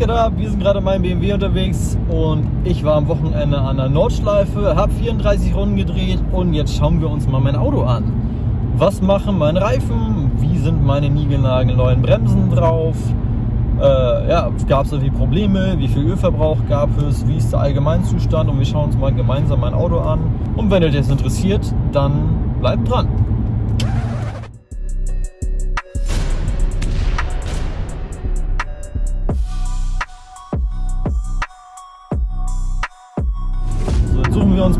geht ab? Wir sind gerade in meinem BMW unterwegs und ich war am Wochenende an der Nordschleife, habe 34 Runden gedreht und jetzt schauen wir uns mal mein Auto an. Was machen meine Reifen? Wie sind meine niegelnagelneuen Bremsen drauf? Äh, ja, gab es irgendwie Probleme? Wie viel Ölverbrauch gab es? Wie ist der Allgemeinzustand? Und wir schauen uns mal gemeinsam mein Auto an. Und wenn euch das interessiert, dann bleibt dran.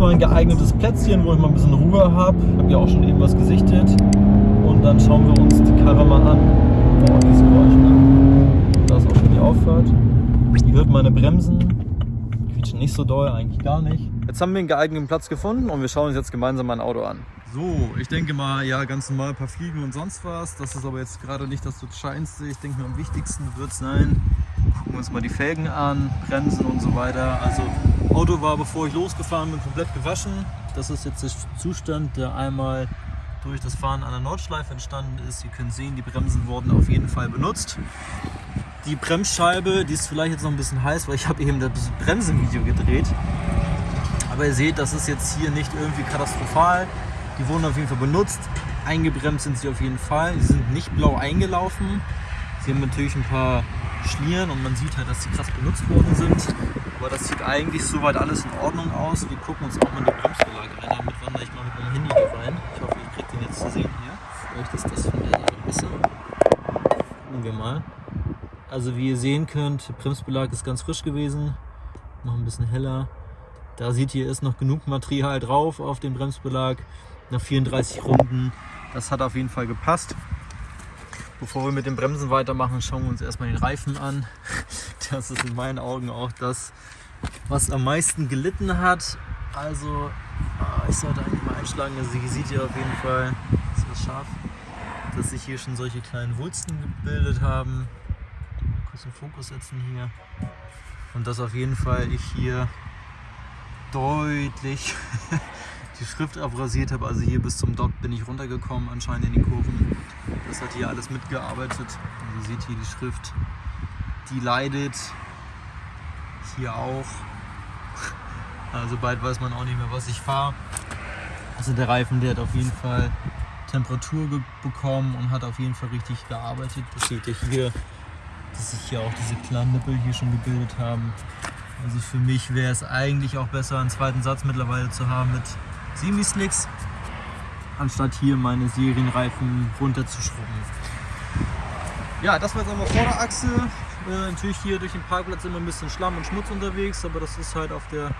Wir uns mal ein geeignetes Plätzchen, wo ich mal ein bisschen Ruhe habe. Ich habe ja auch schon eben was gesichtet. Und dann schauen wir uns die Karre mal an. Boah, dieses Geräusch, ne? Da ist auch schon die Auffahrt. Ihr hört meine Bremsen. Quietschen nicht so doll, eigentlich gar nicht. Jetzt haben wir einen geeigneten Platz gefunden und wir schauen uns jetzt gemeinsam mein Auto an. So, ich denke mal, ja, ganz normal ein paar Fliegen und sonst was. Das ist aber jetzt gerade nicht das Entscheidendste. Ich denke mal, am wichtigsten wird sein, gucken wir uns mal die Felgen an, Bremsen und so weiter. Also Auto war, bevor ich losgefahren bin, komplett gewaschen. Das ist jetzt der Zustand, der einmal durch das Fahren an der Nordschleife entstanden ist. Ihr könnt sehen, die Bremsen wurden auf jeden Fall benutzt. Die Bremsscheibe, die ist vielleicht jetzt noch ein bisschen heiß, weil ich habe eben das Bremsenvideo gedreht. Aber ihr seht, das ist jetzt hier nicht irgendwie katastrophal. Die wurden auf jeden Fall benutzt. Eingebremst sind sie auf jeden Fall. Sie sind nicht blau eingelaufen. Sie haben natürlich ein paar Schlieren und man sieht halt, dass sie krass benutzt worden sind. Aber das sieht eigentlich soweit alles in Ordnung aus. Wir gucken uns auch mal die Bremsbelag rein. Damit wandere ich mal mit meinem Handy hier rein. Ich hoffe, ihr kriegt den jetzt zu sehen hier. Vielleicht ist das von der Seite besser. Gucken wir mal. Also wie ihr sehen könnt, der Bremsbelag ist ganz frisch gewesen. Noch ein bisschen heller. Da seht ihr, ist noch genug Material drauf auf dem Bremsbelag. Nach 34 Runden. Das hat auf jeden Fall gepasst. Bevor wir mit den Bremsen weitermachen, schauen wir uns erstmal den Reifen an. Das ist in meinen Augen auch das, was am meisten gelitten hat. Also, ah, ich sollte eigentlich mal einschlagen. Also hier seht ihr auf jeden Fall, ist das scharf, dass sich hier schon solche kleinen Wulsten gebildet haben. Kurz den Fokus setzen hier. Und dass auf jeden Fall ich hier deutlich die Schrift abrasiert habe. Also hier bis zum Dot bin ich runtergekommen, anscheinend in die Kurven. Das hat hier alles mitgearbeitet. Also ihr seht hier die Schrift, die leidet. Hier auch. Also bald weiß man auch nicht mehr, was ich fahre. Also der Reifen, der hat auf jeden Fall Temperatur bekommen und hat auf jeden Fall richtig gearbeitet. Das seht ihr hier, dass sich hier auch diese kleinen Nippel hier schon gebildet haben. Also für mich wäre es eigentlich auch besser, einen zweiten Satz mittlerweile zu haben mit Semi-Slicks, anstatt hier meine Serienreifen runterzuschrubben. Ja, das war jetzt einmal Vorderachse. Äh, natürlich hier durch den Parkplatz immer ein bisschen Schlamm und Schmutz unterwegs, aber das ist halt auf der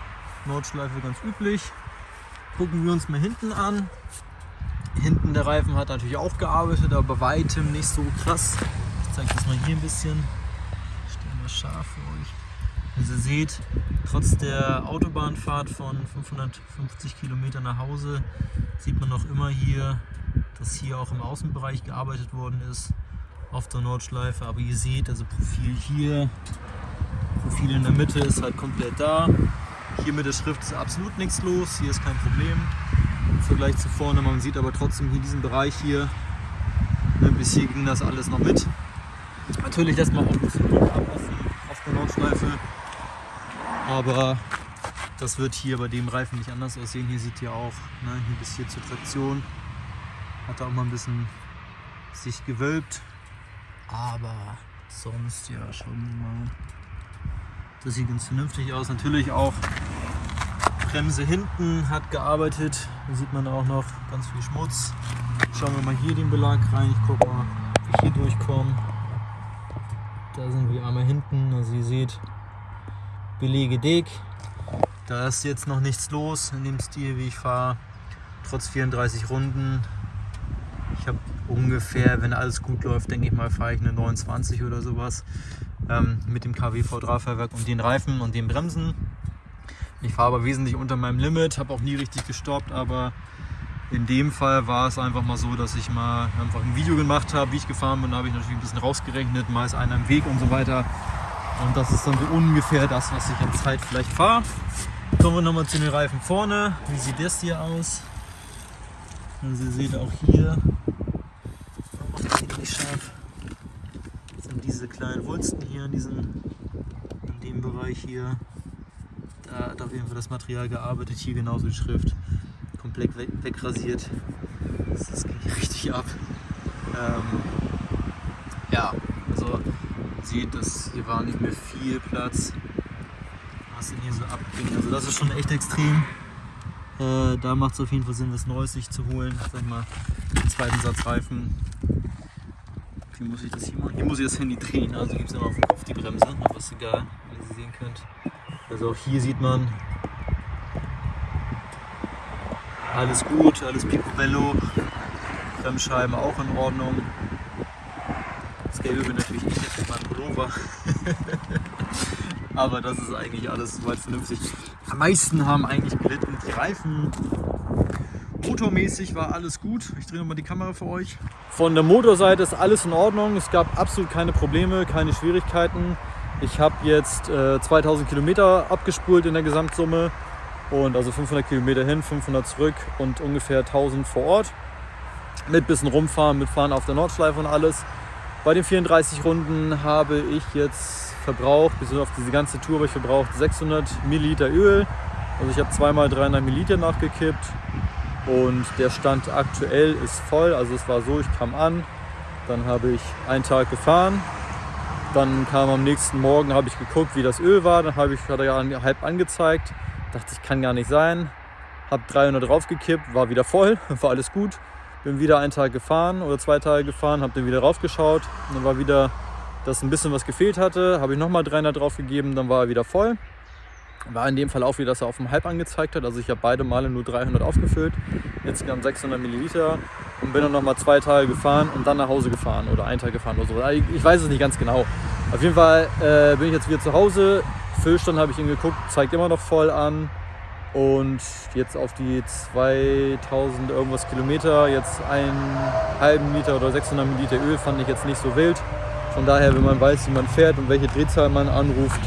Nordschleife ganz üblich. Gucken wir uns mal hinten an. Hinten der Reifen hat natürlich auch gearbeitet, aber bei weitem nicht so krass. Ich zeige das mal hier ein bisschen. Ich stelle mal scharf für euch. Also ihr seht, trotz der Autobahnfahrt von 550 Kilometer nach Hause sieht man noch immer hier, dass hier auch im Außenbereich gearbeitet worden ist auf der Nordschleife. Aber ihr seht, also Profil hier, Profil in der Mitte ist halt komplett da. Hier mit der Schrift ist absolut nichts los, hier ist kein Problem im Vergleich zu vorne. Man sieht aber trotzdem hier diesen Bereich hier, ne, bis hier ging das alles noch mit. Natürlich lässt man auch ein bisschen Druck ab auf der Nordschleife. Aber das wird hier bei dem Reifen nicht anders aussehen. Hier sieht ihr auch, ne, hier bis hier zur Traktion. Hat er auch mal ein bisschen sich gewölbt. Aber sonst, ja, wir mal. Das sieht ganz vernünftig aus. Natürlich auch Bremse hinten hat gearbeitet. Da sieht man auch noch ganz viel Schmutz. Schauen wir mal hier den Belag rein. Ich gucke mal, wie ich hier durchkomme. Da sind wir einmal hinten. Also ihr seht, Belege dick. Da ist jetzt noch nichts los in dem Stil, wie ich fahre. Trotz 34 Runden. Ich habe ungefähr, wenn alles gut läuft, denke ich mal, fahre ich eine 29 oder sowas. Ähm, mit dem KW V3-Fahrwerk und den Reifen und den Bremsen. Ich fahre aber wesentlich unter meinem Limit, habe auch nie richtig gestoppt, aber in dem Fall war es einfach mal so, dass ich mal einfach ein Video gemacht habe, wie ich gefahren bin. Da habe ich natürlich ein bisschen rausgerechnet, mal ist einer im Weg und so weiter. Und das ist dann so ungefähr das, was ich an Zeit vielleicht fahre. Kommen wir nochmal zu den Reifen vorne. Wie sieht das hier aus? Also ihr seht auch hier, scharf, sind diese kleinen Wulsten hier an diesen in dem Bereich hier. Da hat auf jeden Fall das Material gearbeitet. Hier genauso die Schrift. Komplett weg, wegrasiert. Das, das ging richtig ab. Ähm, ja, also man sieht, dass hier war nicht mehr viel Platz. Was denn hier so abging. Also das ist schon echt extrem. Äh, da macht es auf jeden Fall Sinn, was Neues sich zu holen. Sag mal, den zweiten Satz Reifen. Wie muss ich das hier machen? Hier muss ich das Handy drehen, also gibt es immer auf dem Kopf die Bremse, aber ist egal, wie ihr sehen könnt. Also auch hier sieht man alles gut, alles picobello. Bremsscheiben auch in Ordnung. Das Gelbe bin natürlich nicht jetzt mit Pullover. Aber das ist eigentlich alles soweit vernünftig. Am meisten haben eigentlich gelitten die Reifen. Motormäßig war alles gut. Ich drehe nochmal die Kamera für euch. Von der Motorseite ist alles in Ordnung. Es gab absolut keine Probleme, keine Schwierigkeiten. Ich habe jetzt äh, 2000 Kilometer abgespult in der Gesamtsumme. Und also 500 Kilometer hin, 500 zurück und ungefähr 1000 vor Ort. Mit bisschen rumfahren, mitfahren auf der Nordschleife und alles. Bei den 34 Runden habe ich jetzt verbraucht, bis auf diese ganze Tour habe ich verbraucht 600 Milliliter Öl. Also ich habe zweimal 300 Milliliter nachgekippt und der Stand aktuell ist voll. Also es war so, ich kam an, dann habe ich einen Tag gefahren, dann kam am nächsten Morgen, habe ich geguckt, wie das Öl war, dann habe ich, hat er halb angezeigt, dachte ich, kann gar nicht sein, habe 300 draufgekippt, war wieder voll, war alles gut. Bin wieder einen Tag gefahren oder zwei Tage gefahren, habe dann wieder raufgeschaut. Dann war wieder, dass ein bisschen was gefehlt hatte. Habe ich nochmal 300 drauf gegeben, dann war er wieder voll. War in dem Fall auch wieder, dass er auf dem Halb angezeigt hat. Also ich habe beide Male nur 300 aufgefüllt. Insgesamt 600 Milliliter. Und bin dann nochmal zwei Tage gefahren und dann nach Hause gefahren oder einen Tag gefahren oder so. Ich weiß es nicht ganz genau. Auf jeden Fall äh, bin ich jetzt wieder zu Hause. Füllstand habe ich ihn geguckt, zeigt immer noch voll an. Und jetzt auf die 2000 irgendwas Kilometer, jetzt einen halben Liter oder 600 Milliliter Öl fand ich jetzt nicht so wild. Von daher, wenn man weiß, wie man fährt und welche Drehzahl man anruft,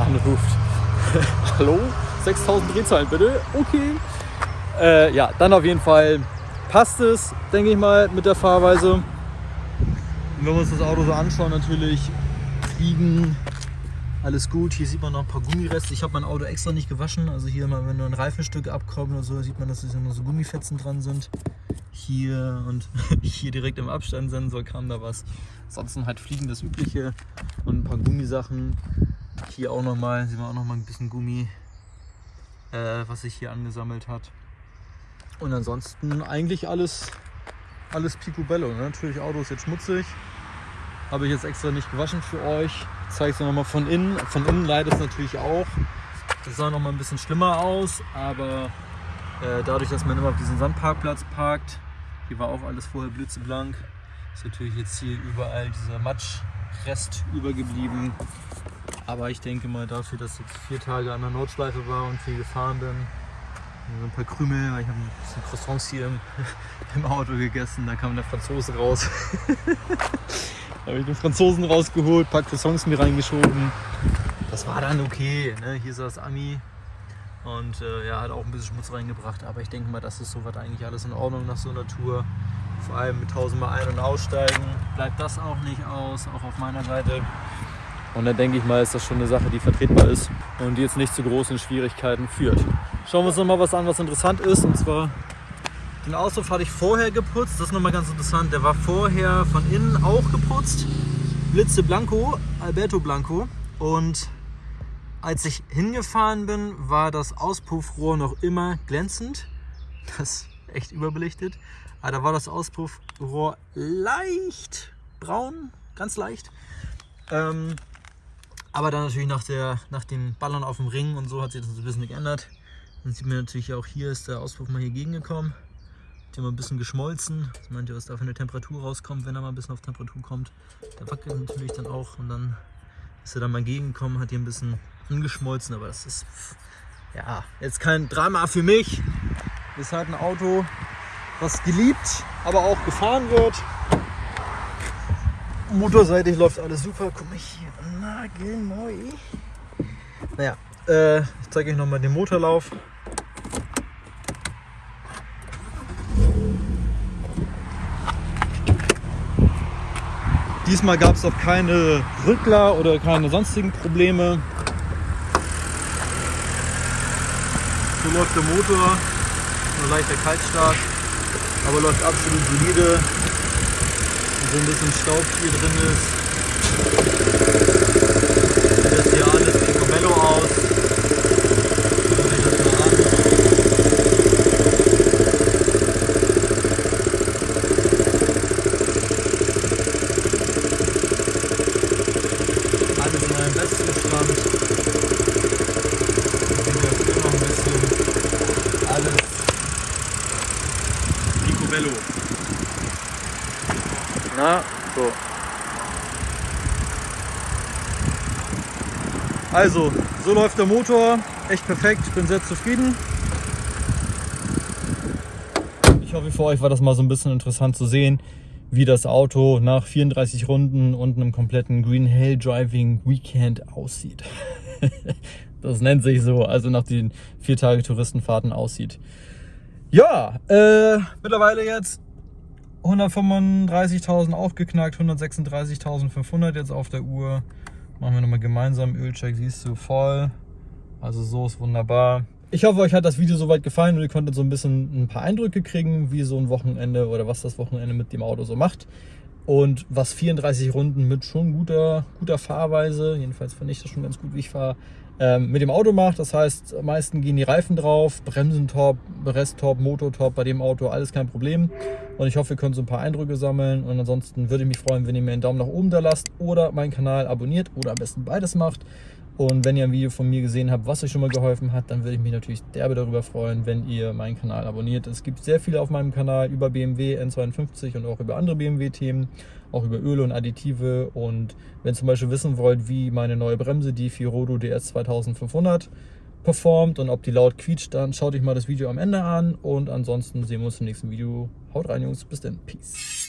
anruft. Hallo? 6000 Drehzahlen bitte? Okay. Äh, ja, dann auf jeden Fall passt es, denke ich mal, mit der Fahrweise. Wenn wir uns das Auto so anschauen, natürlich fliegen alles gut. Hier sieht man noch ein paar Gummireste. Ich habe mein Auto extra nicht gewaschen. Also hier, mal, wenn nur ein Reifenstück abkommt oder so, sieht man, dass es noch so Gummifetzen dran sind. Hier und hier direkt im Abstandssensor kam da was. Ansonsten halt Fliegen das Übliche und ein paar Gummisachen. Hier auch nochmal, sieht man auch nochmal ein bisschen Gummi, äh, was sich hier angesammelt hat. Und ansonsten eigentlich alles, alles Picobello. Ne? Natürlich Auto ist jetzt schmutzig. Habe ich jetzt extra nicht gewaschen für euch. Zeige es nochmal von innen. Von innen leidet es natürlich auch. Das sah noch mal ein bisschen schlimmer aus, aber äh, dadurch, dass man immer auf diesen Sandparkplatz parkt, hier war auch alles vorher blitzeblank, ist natürlich jetzt hier überall dieser Matschrest übergeblieben. Aber ich denke mal dafür, dass ich vier Tage an der Nordschleife war und viel gefahren bin, so ein paar Krümel, weil ich habe ein bisschen Croissants hier im, im Auto gegessen, da kam der Franzose raus. Da habe ich den Franzosen rausgeholt, ein paar Songs mir reingeschoben. Das war dann okay. Ne? Hier saß Ami und äh, ja, hat auch ein bisschen Schmutz reingebracht. Aber ich denke mal, das ist soweit eigentlich alles in Ordnung nach so einer Tour. Vor allem mit 1000 Mal ein- und aussteigen bleibt das auch nicht aus, auch auf meiner Seite. Und dann denke ich mal, ist das schon eine Sache, die vertretbar ist und die jetzt nicht zu großen Schwierigkeiten führt. Schauen wir uns noch mal was an, was interessant ist. Und zwar den Auspuff hatte ich vorher geputzt, das ist nochmal ganz interessant. Der war vorher von innen auch geputzt. Blitze Blanco, Alberto Blanco. Und als ich hingefahren bin, war das Auspuffrohr noch immer glänzend. Das ist echt überbelichtet. Aber da war das Auspuffrohr leicht braun, ganz leicht. Ähm, aber dann natürlich nach, der, nach den Ballern auf dem Ring und so hat sich das ein bisschen geändert. Dann sieht man natürlich auch hier ist der Auspuff mal hier gegengekommen. Ja mal ein bisschen geschmolzen. Das meint ihr, was da für eine Temperatur rauskommt, wenn er mal ein bisschen auf Temperatur kommt. Der wackelt natürlich dann auch und dann ist er dann mal gegengekommen, hat hier ein bisschen angeschmolzen, aber das ist ja jetzt kein Drama für mich. Ist halt ein Auto, was geliebt, aber auch gefahren wird. Motorseitig läuft alles super. Guck mal hier, nagelneu. Naja, äh, ich zeige euch nochmal den Motorlauf. Diesmal gab es auch keine Rückler oder keine sonstigen Probleme. So läuft der Motor, nur leichter Kaltstart, aber läuft absolut solide. Und so ein bisschen Staub hier drin ist. Na, so. Also, so läuft der Motor. Echt perfekt. Ich bin sehr zufrieden. Ich hoffe, für euch war das mal so ein bisschen interessant zu sehen, wie das Auto nach 34 Runden und einem kompletten Green Hell Driving Weekend aussieht. das nennt sich so, also nach den vier Tage Touristenfahrten aussieht. Ja, äh, mittlerweile jetzt 135.000 aufgeknackt, 136.500 jetzt auf der Uhr. Machen wir nochmal gemeinsam Ölcheck, siehst du, voll. Also so ist wunderbar. Ich hoffe, euch hat das Video soweit gefallen und ihr konntet so ein bisschen ein paar Eindrücke kriegen, wie so ein Wochenende oder was das Wochenende mit dem Auto so macht. Und was 34 Runden mit schon guter, guter Fahrweise, jedenfalls finde ich das schon ganz gut, wie ich fahre, ähm, mit dem Auto macht. Das heißt, am meisten gehen die Reifen drauf, Bremsen top, Rest top, Motor top, bei dem Auto alles kein Problem. Und ich hoffe, ihr könnt so ein paar Eindrücke sammeln. Und ansonsten würde ich mich freuen, wenn ihr mir einen Daumen nach oben da lasst oder meinen Kanal abonniert oder am besten beides macht. Und wenn ihr ein Video von mir gesehen habt, was euch schon mal geholfen hat, dann würde ich mich natürlich derbe darüber freuen, wenn ihr meinen Kanal abonniert. Es gibt sehr viele auf meinem Kanal über BMW N52 und auch über andere BMW-Themen, auch über Öle und Additive. Und wenn ihr zum Beispiel wissen wollt, wie meine neue Bremse, die Firodo DS 2500, performt und ob die laut quietscht, dann schaut euch mal das Video am Ende an. Und ansonsten sehen wir uns im nächsten Video. Haut rein, Jungs. Bis dann. Peace.